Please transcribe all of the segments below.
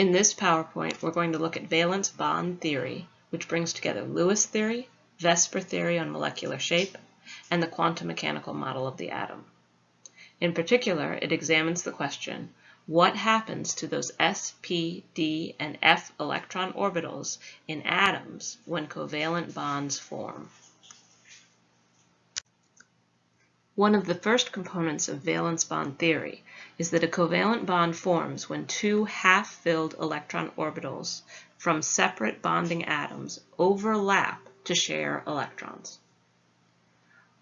In this PowerPoint, we're going to look at valence bond theory, which brings together Lewis theory, VSEPR theory on molecular shape, and the quantum mechanical model of the atom. In particular, it examines the question, what happens to those s, p, d, and f electron orbitals in atoms when covalent bonds form? One of the first components of valence bond theory is that a covalent bond forms when two half-filled electron orbitals from separate bonding atoms overlap to share electrons.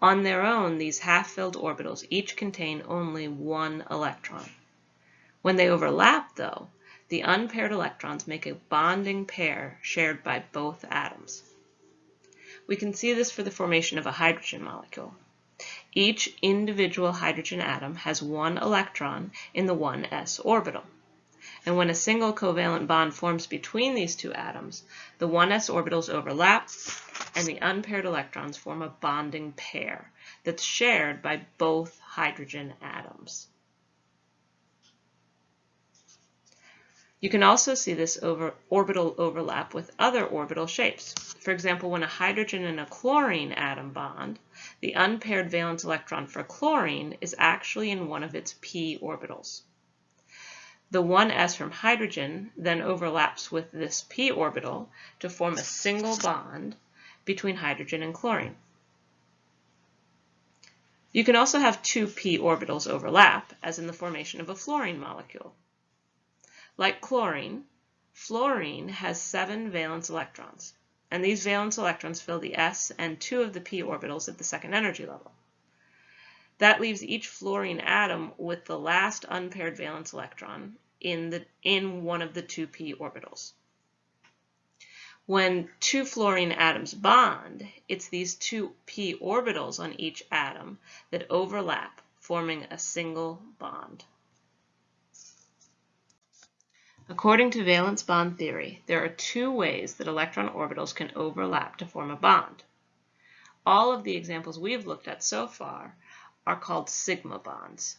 On their own, these half-filled orbitals each contain only one electron. When they overlap, though, the unpaired electrons make a bonding pair shared by both atoms. We can see this for the formation of a hydrogen molecule. Each individual hydrogen atom has one electron in the 1s orbital. And when a single covalent bond forms between these two atoms, the 1s orbitals overlap and the unpaired electrons form a bonding pair that's shared by both hydrogen atoms. You can also see this over orbital overlap with other orbital shapes. For example, when a hydrogen and a chlorine atom bond, the unpaired valence electron for chlorine is actually in one of its p orbitals. The 1s from hydrogen then overlaps with this p orbital to form a single bond between hydrogen and chlorine. You can also have two p orbitals overlap, as in the formation of a fluorine molecule. Like chlorine, fluorine has seven valence electrons, and these valence electrons fill the s and two of the p orbitals at the second energy level. That leaves each fluorine atom with the last unpaired valence electron in, the, in one of the two p orbitals. When two fluorine atoms bond, it's these two p orbitals on each atom that overlap, forming a single bond. According to valence bond theory, there are two ways that electron orbitals can overlap to form a bond. All of the examples we've looked at so far are called sigma bonds.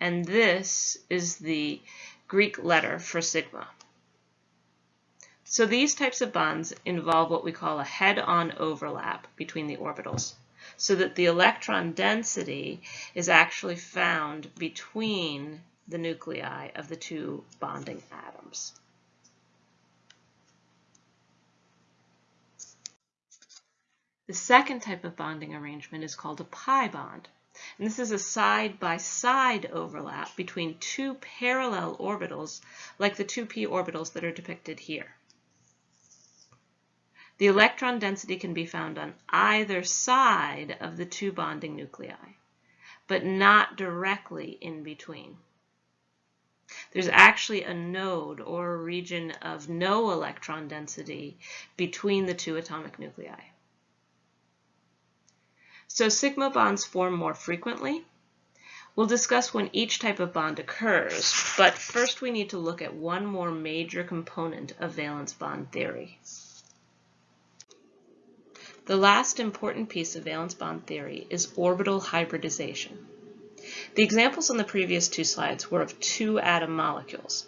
And this is the Greek letter for sigma. So these types of bonds involve what we call a head-on overlap between the orbitals, so that the electron density is actually found between the nuclei of the two bonding atoms. The second type of bonding arrangement is called a pi bond. And this is a side-by-side -side overlap between two parallel orbitals like the two p orbitals that are depicted here. The electron density can be found on either side of the two bonding nuclei, but not directly in between. There's actually a node or a region of no electron density between the two atomic nuclei. So sigma bonds form more frequently. We'll discuss when each type of bond occurs, but first we need to look at one more major component of valence bond theory. The last important piece of valence bond theory is orbital hybridization. The examples on the previous two slides were of two atom molecules.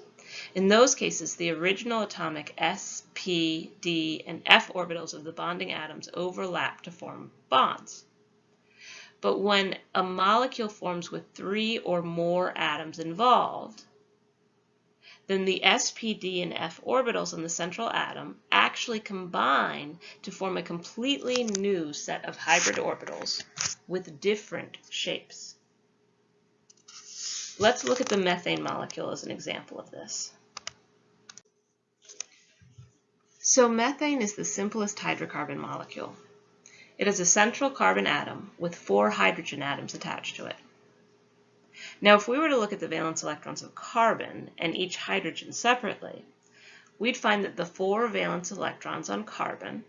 In those cases, the original atomic s, p, d, and f orbitals of the bonding atoms overlap to form bonds. But when a molecule forms with three or more atoms involved, then the s, p, d, and f orbitals in the central atom actually combine to form a completely new set of hybrid orbitals with different shapes. Let's look at the methane molecule as an example of this. So methane is the simplest hydrocarbon molecule. It has a central carbon atom with four hydrogen atoms attached to it. Now, if we were to look at the valence electrons of carbon and each hydrogen separately, we'd find that the four valence electrons on carbon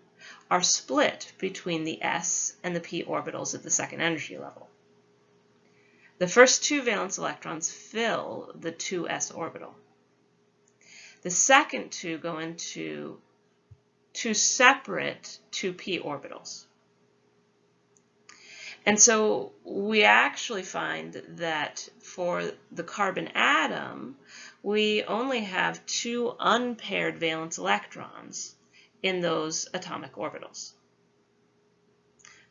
are split between the s and the p orbitals at the second energy level. The first two valence electrons fill the 2s orbital. The second two go into two separate 2p orbitals. And so we actually find that for the carbon atom, we only have two unpaired valence electrons in those atomic orbitals.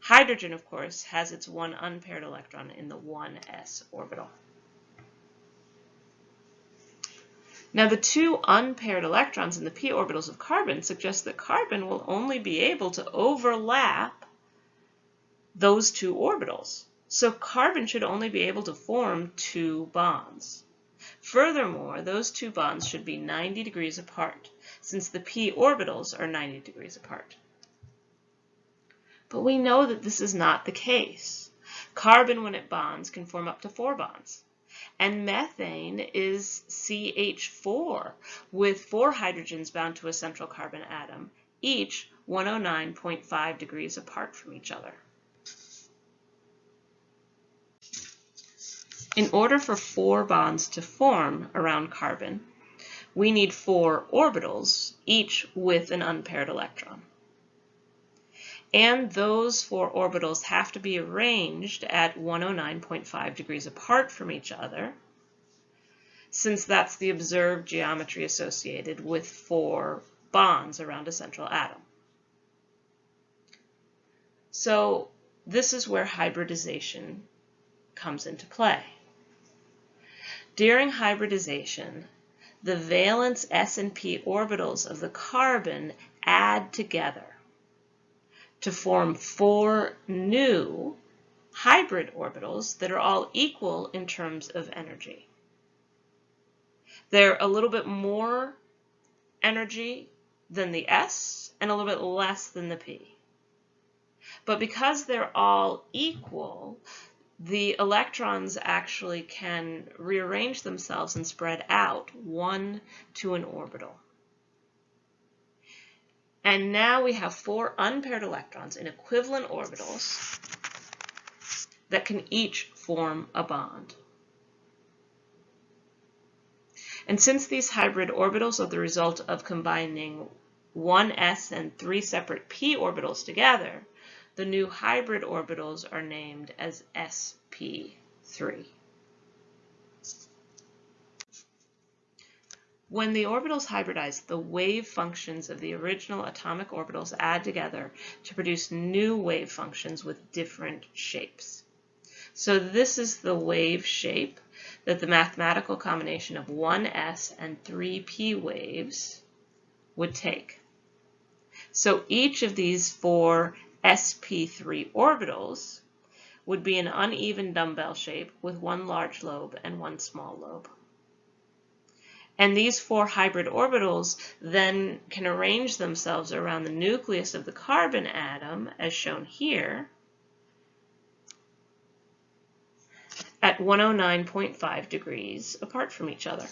Hydrogen, of course, has its one unpaired electron in the 1s orbital. Now the two unpaired electrons in the p orbitals of carbon suggest that carbon will only be able to overlap those two orbitals. So carbon should only be able to form two bonds. Furthermore, those two bonds should be 90 degrees apart, since the p orbitals are 90 degrees apart. But we know that this is not the case. Carbon, when it bonds, can form up to four bonds. And methane is CH4 with four hydrogens bound to a central carbon atom, each 109.5 degrees apart from each other. In order for four bonds to form around carbon, we need four orbitals, each with an unpaired electron. And those four orbitals have to be arranged at 109.5 degrees apart from each other, since that's the observed geometry associated with four bonds around a central atom. So this is where hybridization comes into play. During hybridization, the valence s and p orbitals of the carbon add together to form four new hybrid orbitals that are all equal in terms of energy. They're a little bit more energy than the S and a little bit less than the P. But because they're all equal, the electrons actually can rearrange themselves and spread out one to an orbital. And now we have four unpaired electrons in equivalent orbitals that can each form a bond. And since these hybrid orbitals are the result of combining one s and three separate p orbitals together, the new hybrid orbitals are named as sp3. When the orbitals hybridize, the wave functions of the original atomic orbitals add together to produce new wave functions with different shapes. So this is the wave shape that the mathematical combination of 1s and 3p waves would take. So each of these four sp3 orbitals would be an uneven dumbbell shape with one large lobe and one small lobe. And these four hybrid orbitals then can arrange themselves around the nucleus of the carbon atom, as shown here, at 109.5 degrees apart from each other.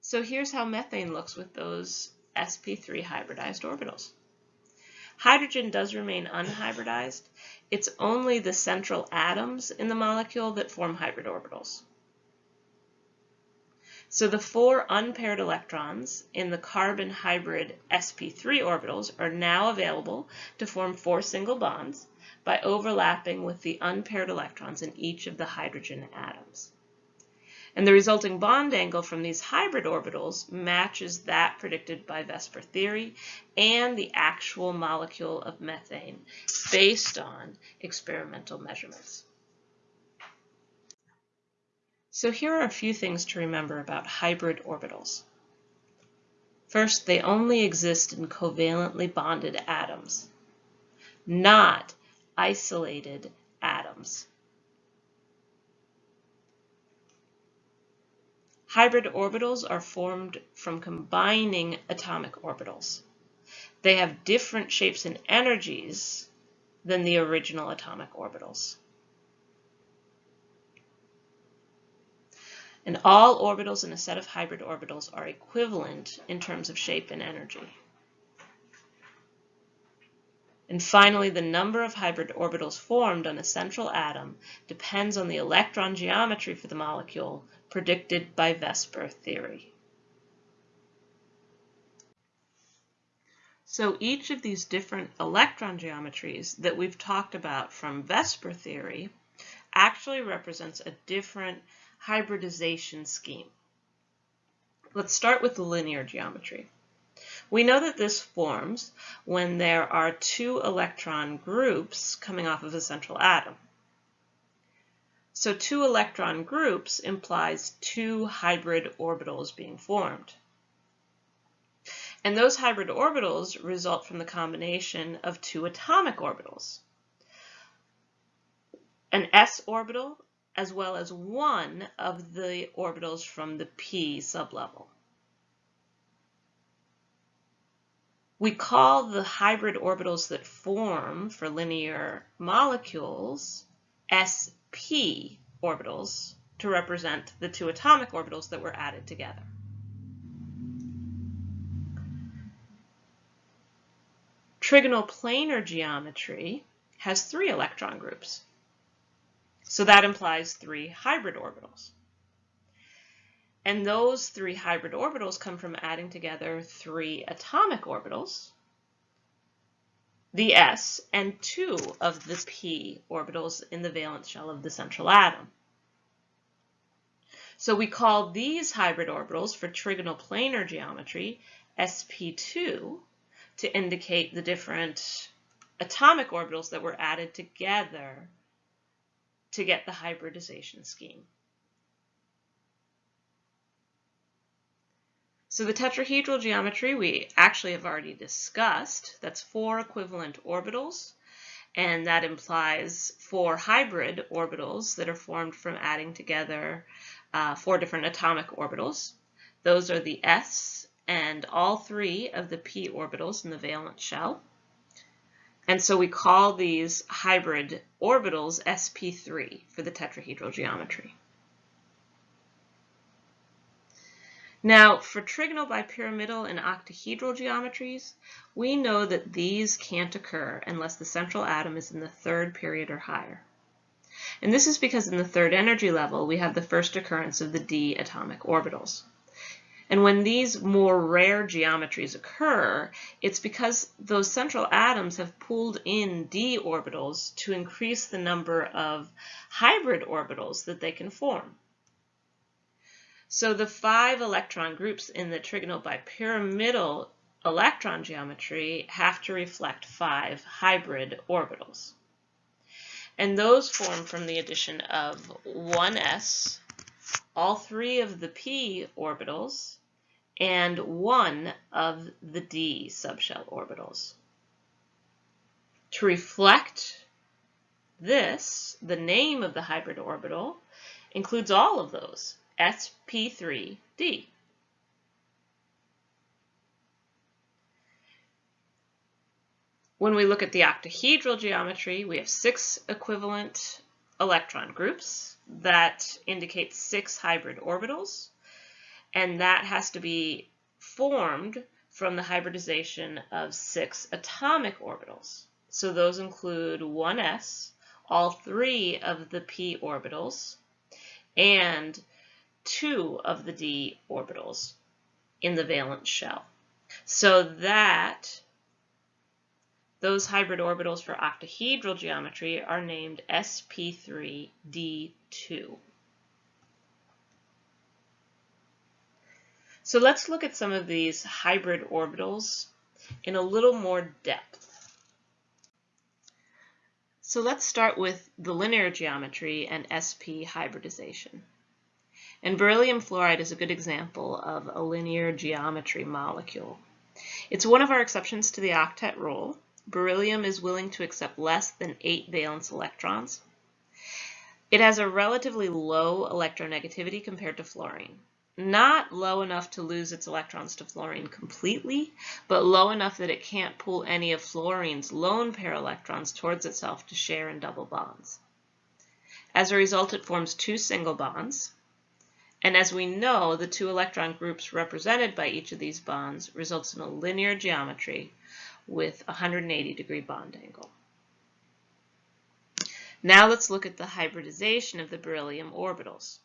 So here's how methane looks with those sp3 hybridized orbitals. Hydrogen does remain unhybridized. It's only the central atoms in the molecule that form hybrid orbitals. So the four unpaired electrons in the carbon hybrid sp3 orbitals are now available to form four single bonds by overlapping with the unpaired electrons in each of the hydrogen atoms. And the resulting bond angle from these hybrid orbitals matches that predicted by VSEPR theory and the actual molecule of methane based on experimental measurements. So here are a few things to remember about hybrid orbitals. First, they only exist in covalently bonded atoms, not isolated atoms. Hybrid orbitals are formed from combining atomic orbitals. They have different shapes and energies than the original atomic orbitals. And all orbitals in a set of hybrid orbitals are equivalent in terms of shape and energy. And finally, the number of hybrid orbitals formed on a central atom depends on the electron geometry for the molecule predicted by VSEPR theory. So each of these different electron geometries that we've talked about from VSEPR theory actually represents a different hybridization scheme. Let's start with the linear geometry. We know that this forms when there are two electron groups coming off of a central atom. So two electron groups implies two hybrid orbitals being formed. And those hybrid orbitals result from the combination of two atomic orbitals. An s orbital as well as one of the orbitals from the p sublevel. We call the hybrid orbitals that form for linear molecules sp orbitals to represent the two atomic orbitals that were added together. Trigonal planar geometry has three electron groups. So that implies three hybrid orbitals. And those three hybrid orbitals come from adding together three atomic orbitals, the s, and two of the p orbitals in the valence shell of the central atom. So we call these hybrid orbitals for trigonal planar geometry sp2 to indicate the different atomic orbitals that were added together to get the hybridization scheme. So the tetrahedral geometry we actually have already discussed. That's four equivalent orbitals, and that implies four hybrid orbitals that are formed from adding together uh, four different atomic orbitals. Those are the s, and all three of the p orbitals in the valence shell. And so we call these hybrid orbitals sp3 for the tetrahedral geometry. Now, for trigonal bipyramidal and octahedral geometries, we know that these can't occur unless the central atom is in the third period or higher. And this is because in the third energy level, we have the first occurrence of the d atomic orbitals. And when these more rare geometries occur, it's because those central atoms have pulled in d orbitals to increase the number of hybrid orbitals that they can form. So the five electron groups in the trigonal bipyramidal electron geometry have to reflect five hybrid orbitals. And those form from the addition of 1s, all three of the p orbitals, and one of the d subshell orbitals. To reflect this, the name of the hybrid orbital includes all of those, sp3d. When we look at the octahedral geometry, we have six equivalent electron groups that indicate six hybrid orbitals and that has to be formed from the hybridization of six atomic orbitals. So those include 1s, all three of the p orbitals, and two of the d orbitals in the valence shell. So that those hybrid orbitals for octahedral geometry are named sp3d2. So let's look at some of these hybrid orbitals in a little more depth. So let's start with the linear geometry and sp hybridization. And beryllium fluoride is a good example of a linear geometry molecule. It's one of our exceptions to the octet rule. Beryllium is willing to accept less than 8 valence electrons. It has a relatively low electronegativity compared to fluorine not low enough to lose its electrons to fluorine completely, but low enough that it can't pull any of fluorine's lone pair electrons towards itself to share in double bonds. As a result, it forms two single bonds. And as we know, the two electron groups represented by each of these bonds results in a linear geometry with a 180 degree bond angle. Now let's look at the hybridization of the beryllium orbitals.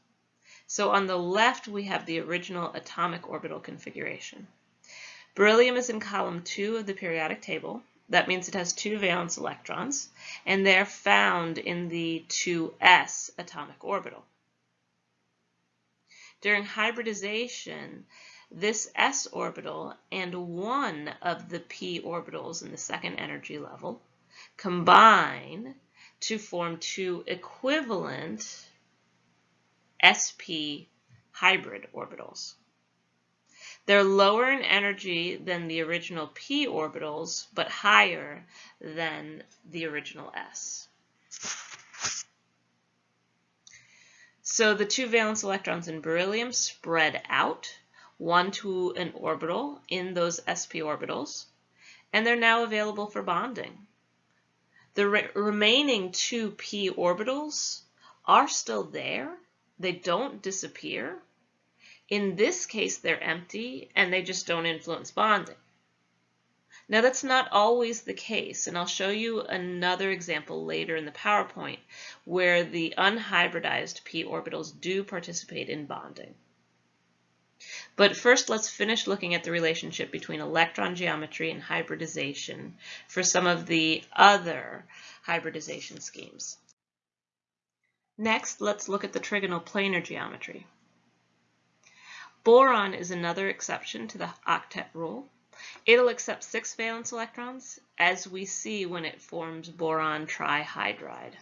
So on the left, we have the original atomic orbital configuration. Beryllium is in column 2 of the periodic table. That means it has two valence electrons, and they're found in the 2s atomic orbital. During hybridization, this s orbital and one of the p orbitals in the second energy level combine to form two equivalent sp hybrid orbitals. They're lower in energy than the original p orbitals, but higher than the original s. So the two valence electrons in beryllium spread out, one to an orbital in those sp orbitals, and they're now available for bonding. The re remaining two p orbitals are still there. They don't disappear, in this case, they're empty and they just don't influence bonding. Now that's not always the case, and I'll show you another example later in the PowerPoint where the unhybridized p orbitals do participate in bonding. But first, let's finish looking at the relationship between electron geometry and hybridization for some of the other hybridization schemes. Next, let's look at the trigonal planar geometry. Boron is another exception to the octet rule. It'll accept six valence electrons, as we see when it forms boron trihydride.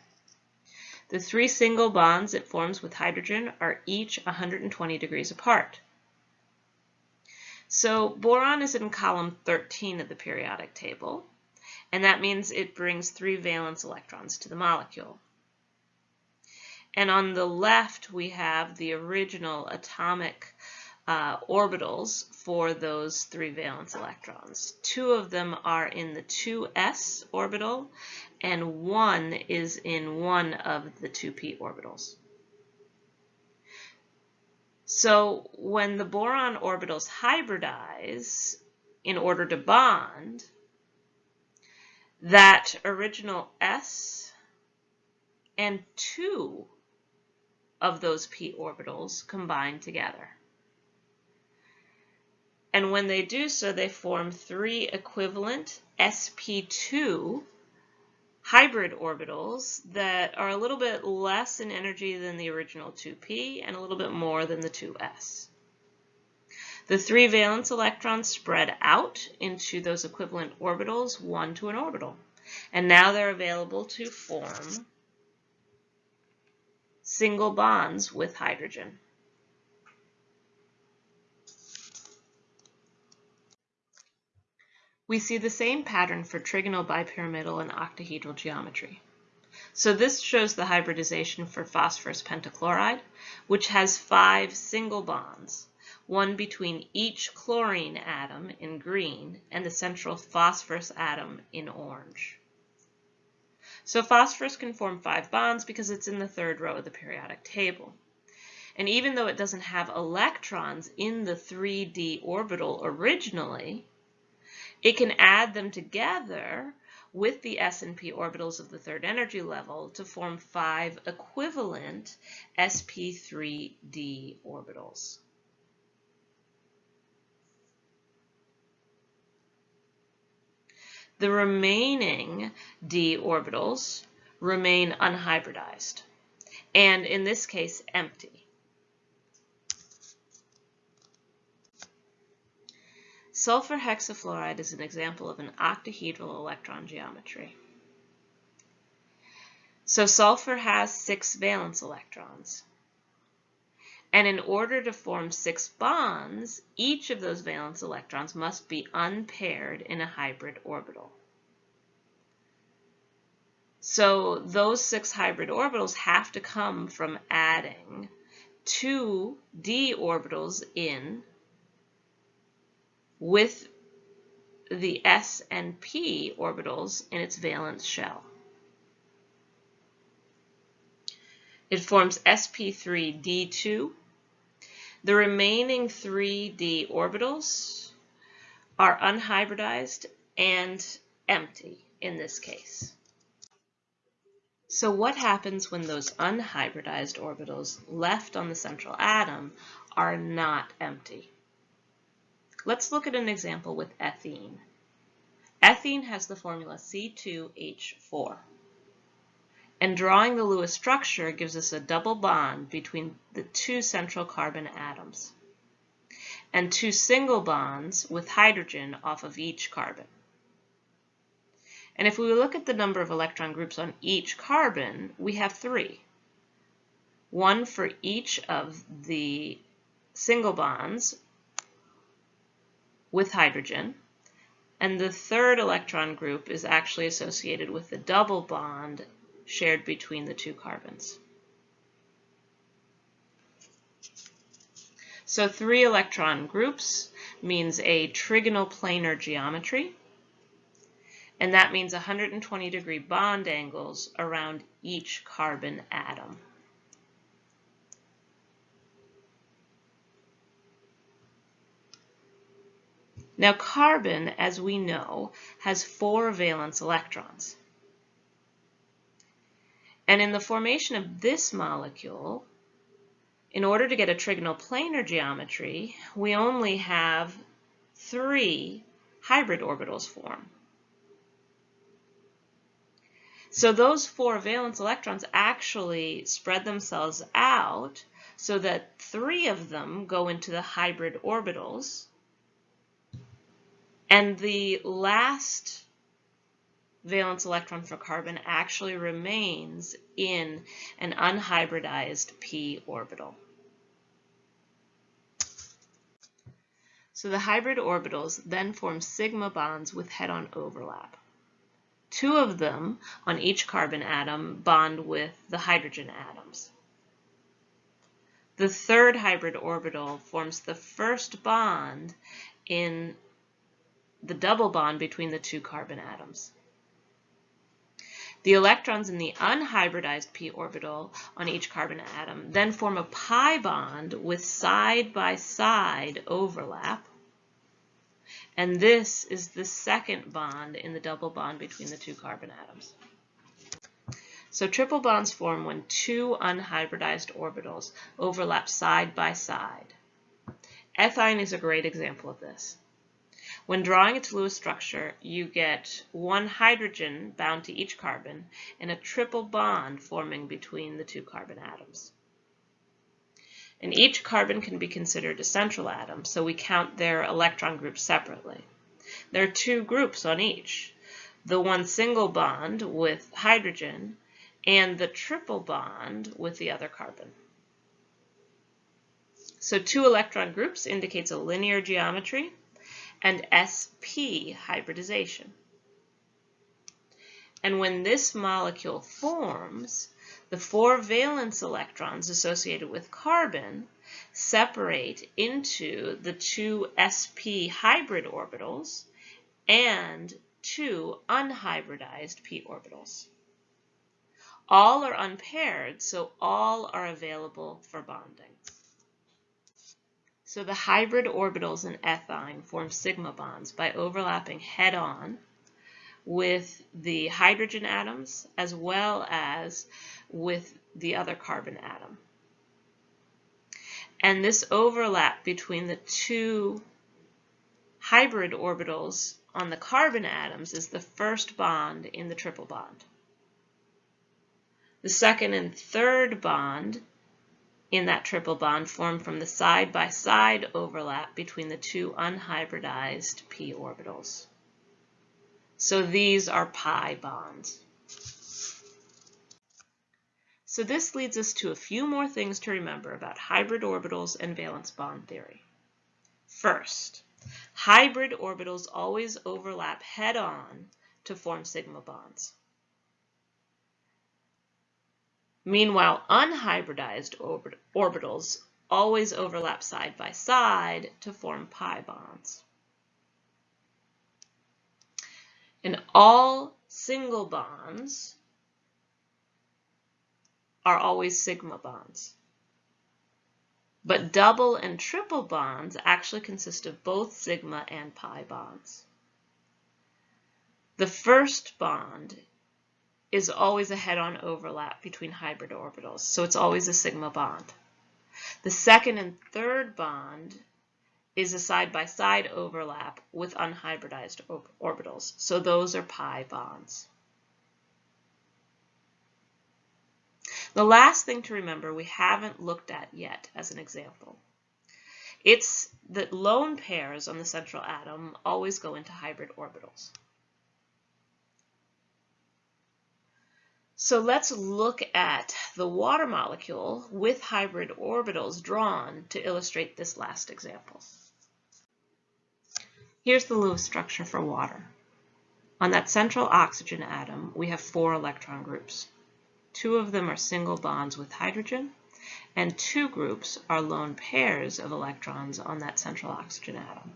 The three single bonds it forms with hydrogen are each 120 degrees apart. So boron is in column 13 of the periodic table, and that means it brings three valence electrons to the molecule. And on the left, we have the original atomic uh, orbitals for those three valence electrons. Two of them are in the 2s orbital, and one is in one of the 2p orbitals. So when the boron orbitals hybridize in order to bond, that original s and two of those p orbitals combined together. And when they do so, they form three equivalent sp2 hybrid orbitals that are a little bit less in energy than the original 2p and a little bit more than the 2s. The three valence electrons spread out into those equivalent orbitals, one to an orbital. And now they're available to form single bonds with hydrogen. We see the same pattern for trigonal bipyramidal and octahedral geometry. So this shows the hybridization for phosphorus pentachloride, which has five single bonds, one between each chlorine atom in green and the central phosphorus atom in orange. So phosphorus can form five bonds because it's in the third row of the periodic table. And even though it doesn't have electrons in the 3d orbital originally, it can add them together with the s and p orbitals of the third energy level to form five equivalent sp3d orbitals. The remaining d orbitals remain unhybridized, and in this case empty. Sulfur hexafluoride is an example of an octahedral electron geometry. So sulfur has six valence electrons. And in order to form six bonds, each of those valence electrons must be unpaired in a hybrid orbital. So those six hybrid orbitals have to come from adding two d orbitals in with the s and p orbitals in its valence shell. It forms sp3d2. The remaining three d orbitals are unhybridized and empty in this case. So what happens when those unhybridized orbitals left on the central atom are not empty? Let's look at an example with ethene. Ethene has the formula C2H4. And drawing the Lewis structure gives us a double bond between the two central carbon atoms and two single bonds with hydrogen off of each carbon. And if we look at the number of electron groups on each carbon, we have three. One for each of the single bonds with hydrogen, and the third electron group is actually associated with the double bond shared between the two carbons. So three electron groups means a trigonal planar geometry, and that means 120 degree bond angles around each carbon atom. Now carbon, as we know, has four valence electrons. And in the formation of this molecule, in order to get a trigonal planar geometry, we only have three hybrid orbitals form. So those four valence electrons actually spread themselves out so that three of them go into the hybrid orbitals and the last valence electron for carbon actually remains in an unhybridized p orbital. So the hybrid orbitals then form sigma bonds with head-on overlap. Two of them on each carbon atom bond with the hydrogen atoms. The third hybrid orbital forms the first bond in the double bond between the two carbon atoms. The electrons in the unhybridized p orbital on each carbon atom then form a pi bond with side-by-side -side overlap. And this is the second bond in the double bond between the two carbon atoms. So triple bonds form when two unhybridized orbitals overlap side by side. Ethyne is a great example of this. When drawing its Lewis structure, you get one hydrogen bound to each carbon and a triple bond forming between the two carbon atoms. And each carbon can be considered a central atom, so we count their electron groups separately. There are two groups on each, the one single bond with hydrogen and the triple bond with the other carbon. So two electron groups indicates a linear geometry and sp hybridization. And when this molecule forms, the four valence electrons associated with carbon separate into the two sp hybrid orbitals and two unhybridized p orbitals. All are unpaired, so all are available for bonding. So the hybrid orbitals in ethyne form sigma bonds by overlapping head-on with the hydrogen atoms as well as with the other carbon atom. And this overlap between the two hybrid orbitals on the carbon atoms is the first bond in the triple bond. The second and third bond in that triple bond formed from the side-by-side -side overlap between the two unhybridized p orbitals. So these are pi bonds. So this leads us to a few more things to remember about hybrid orbitals and valence bond theory. First, hybrid orbitals always overlap head-on to form sigma bonds. Meanwhile, unhybridized orbit orbitals always overlap side by side to form pi bonds. And all single bonds are always sigma bonds. But double and triple bonds actually consist of both sigma and pi bonds. The first bond is always a head-on overlap between hybrid orbitals, so it's always a sigma bond. The second and third bond is a side-by-side -side overlap with unhybridized orbitals. So those are pi bonds. The last thing to remember we haven't looked at yet as an example. It's that lone pairs on the central atom always go into hybrid orbitals. So let's look at the water molecule with hybrid orbitals drawn to illustrate this last example. Here's the Lewis structure for water. On that central oxygen atom, we have four electron groups. Two of them are single bonds with hydrogen, and two groups are lone pairs of electrons on that central oxygen atom.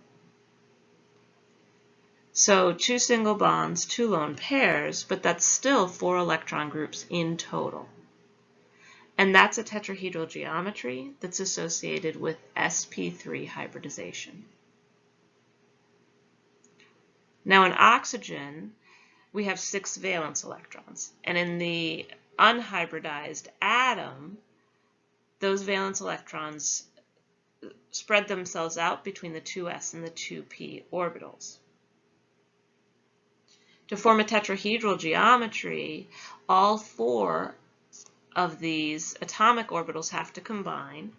So two single bonds, two lone pairs, but that's still four electron groups in total. And that's a tetrahedral geometry that's associated with sp3 hybridization. Now in oxygen, we have six valence electrons. And in the unhybridized atom, those valence electrons spread themselves out between the 2s and the 2p orbitals. To form a tetrahedral geometry, all four of these atomic orbitals have to combine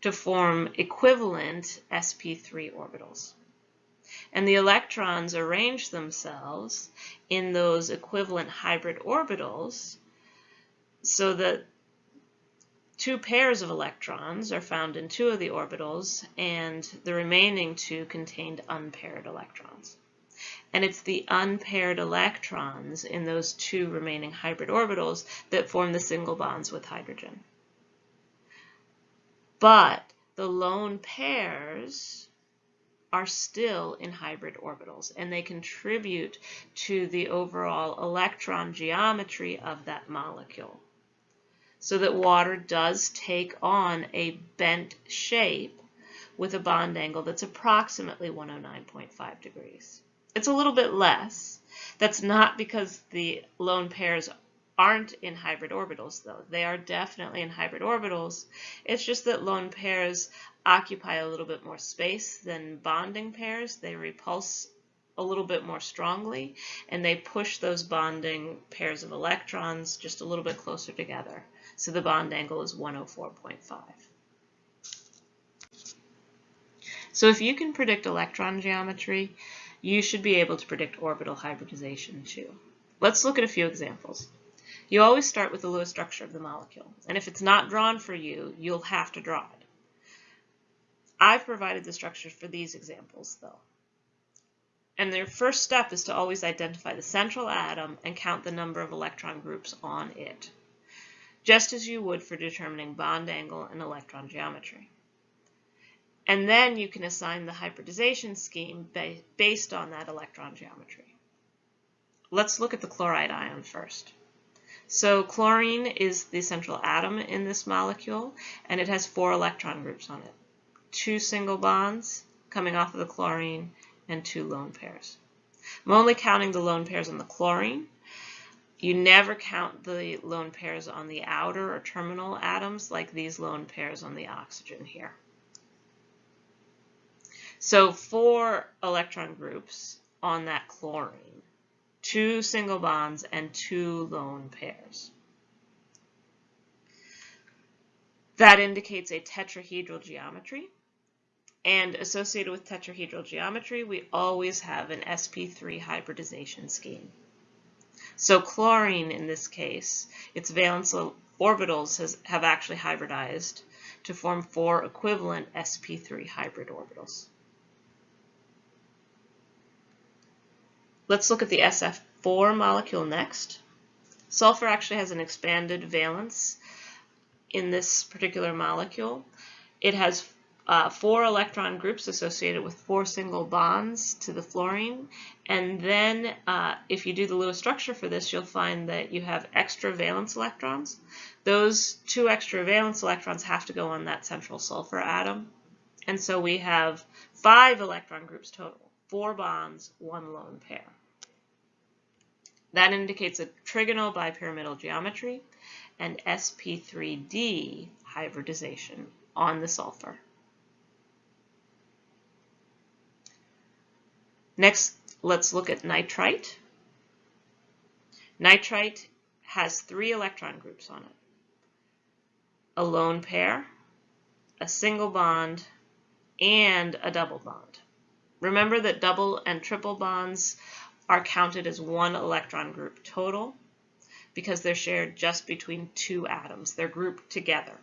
to form equivalent sp3 orbitals. And the electrons arrange themselves in those equivalent hybrid orbitals so that two pairs of electrons are found in two of the orbitals and the remaining two contained unpaired electrons. And it's the unpaired electrons in those two remaining hybrid orbitals that form the single bonds with hydrogen. But the lone pairs are still in hybrid orbitals and they contribute to the overall electron geometry of that molecule so that water does take on a bent shape with a bond angle that's approximately 109.5 degrees. It's a little bit less. That's not because the lone pairs aren't in hybrid orbitals though. They are definitely in hybrid orbitals. It's just that lone pairs occupy a little bit more space than bonding pairs. They repulse a little bit more strongly and they push those bonding pairs of electrons just a little bit closer together. So the bond angle is 104.5. So if you can predict electron geometry, you should be able to predict orbital hybridization too. Let's look at a few examples. You always start with the Lewis structure of the molecule, and if it's not drawn for you, you'll have to draw it. I've provided the structures for these examples though. And their first step is to always identify the central atom and count the number of electron groups on it just as you would for determining bond angle and electron geometry. And then you can assign the hybridization scheme based on that electron geometry. Let's look at the chlorite ion first. So chlorine is the central atom in this molecule, and it has four electron groups on it. Two single bonds coming off of the chlorine, and two lone pairs. I'm only counting the lone pairs on the chlorine, you never count the lone pairs on the outer or terminal atoms like these lone pairs on the oxygen here. So four electron groups on that chlorine, two single bonds and two lone pairs. That indicates a tetrahedral geometry. And associated with tetrahedral geometry, we always have an sp3 hybridization scheme. So chlorine in this case, its valence orbitals has, have actually hybridized to form four equivalent sp3 hybrid orbitals. Let's look at the SF4 molecule next. Sulfur actually has an expanded valence in this particular molecule. It has uh, four electron groups associated with four single bonds to the fluorine. And then uh, if you do the Lewis structure for this, you'll find that you have extra valence electrons. Those two extra valence electrons have to go on that central sulfur atom. And so we have five electron groups total, four bonds, one lone pair. That indicates a trigonal bipyramidal geometry and sp3d hybridization on the sulfur. Next, let's look at nitrite. Nitrite has three electron groups on it. A lone pair, a single bond, and a double bond. Remember that double and triple bonds are counted as one electron group total because they're shared just between two atoms. They're grouped together.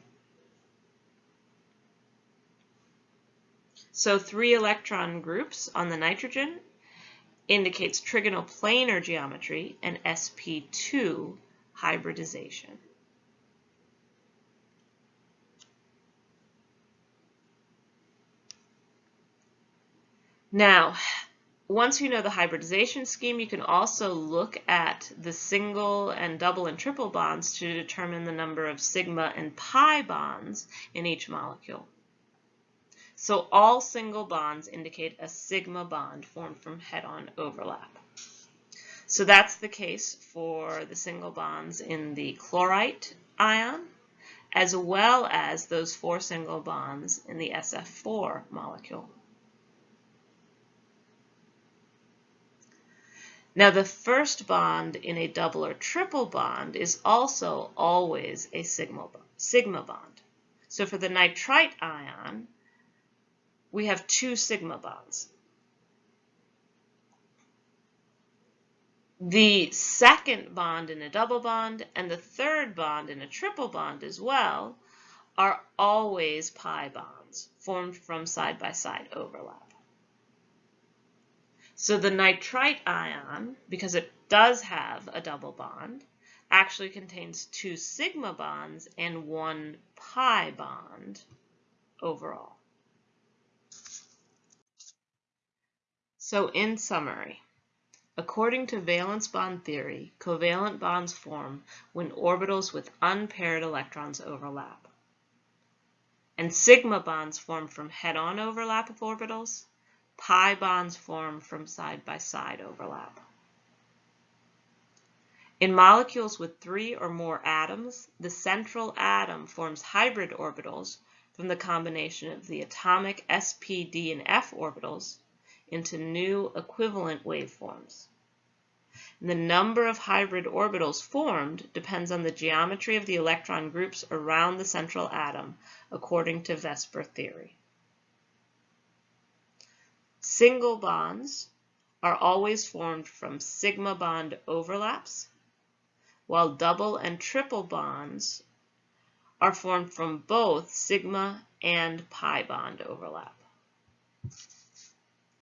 So three electron groups on the nitrogen indicates trigonal planar geometry and sp2 hybridization. Now, once you know the hybridization scheme, you can also look at the single and double and triple bonds to determine the number of sigma and pi bonds in each molecule. So all single bonds indicate a sigma bond formed from head-on overlap. So that's the case for the single bonds in the chlorite ion, as well as those four single bonds in the SF4 molecule. Now the first bond in a double or triple bond is also always a sigma, sigma bond. So for the nitrite ion, we have two sigma bonds. The second bond in a double bond and the third bond in a triple bond as well are always pi bonds formed from side-by-side -side overlap. So the nitrite ion, because it does have a double bond, actually contains two sigma bonds and one pi bond overall. So in summary, according to valence bond theory, covalent bonds form when orbitals with unpaired electrons overlap. And sigma bonds form from head-on overlap of orbitals, pi bonds form from side-by-side -side overlap. In molecules with three or more atoms, the central atom forms hybrid orbitals from the combination of the atomic sp, d, and f orbitals into new equivalent waveforms. The number of hybrid orbitals formed depends on the geometry of the electron groups around the central atom according to VSEPR theory. Single bonds are always formed from sigma bond overlaps, while double and triple bonds are formed from both sigma and pi bond overlap.